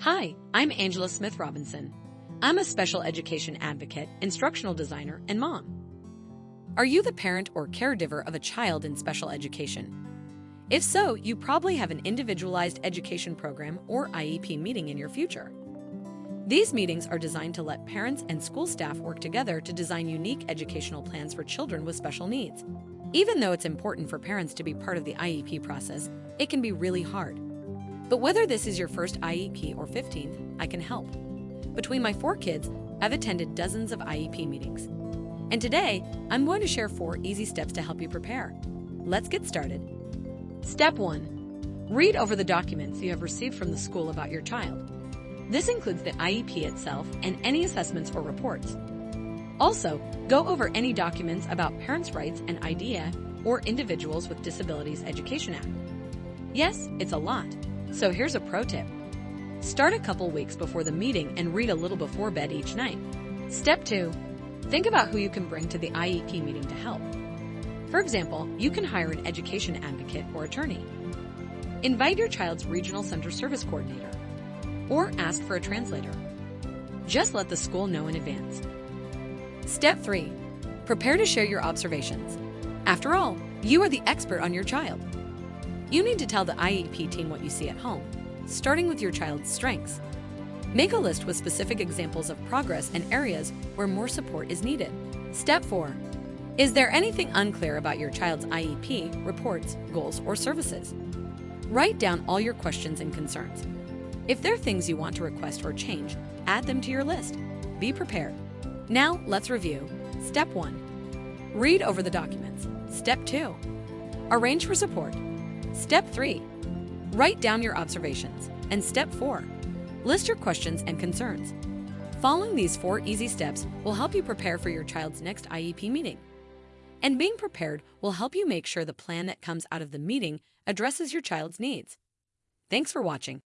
Hi, I'm Angela Smith Robinson. I'm a special education advocate, instructional designer, and mom. Are you the parent or caregiver of a child in special education? If so, you probably have an individualized education program or IEP meeting in your future. These meetings are designed to let parents and school staff work together to design unique educational plans for children with special needs. Even though it's important for parents to be part of the IEP process, it can be really hard. But whether this is your first IEP or 15th, I can help. Between my four kids, I've attended dozens of IEP meetings. And today, I'm going to share four easy steps to help you prepare. Let's get started. Step 1. Read over the documents you have received from the school about your child. This includes the IEP itself and any assessments or reports. Also, go over any documents about Parents' Rights and IDEA or Individuals with Disabilities Education Act. Yes, it's a lot, so here's a pro tip. Start a couple weeks before the meeting and read a little before bed each night. Step 2. Think about who you can bring to the IEP meeting to help. For example, you can hire an education advocate or attorney. Invite your child's regional center service coordinator or ask for a translator. Just let the school know in advance. Step 3. Prepare to share your observations. After all, you are the expert on your child. You need to tell the IEP team what you see at home, starting with your child's strengths. Make a list with specific examples of progress and areas where more support is needed. Step 4. Is there anything unclear about your child's IEP, reports, goals, or services? Write down all your questions and concerns. If there are things you want to request or change, add them to your list. Be prepared. Now, let's review. Step 1. Read over the documents. Step 2. Arrange for support. Step 3. Write down your observations. And Step 4. List your questions and concerns. Following these four easy steps will help you prepare for your child's next IEP meeting. And being prepared will help you make sure the plan that comes out of the meeting addresses your child's needs. Thanks for watching.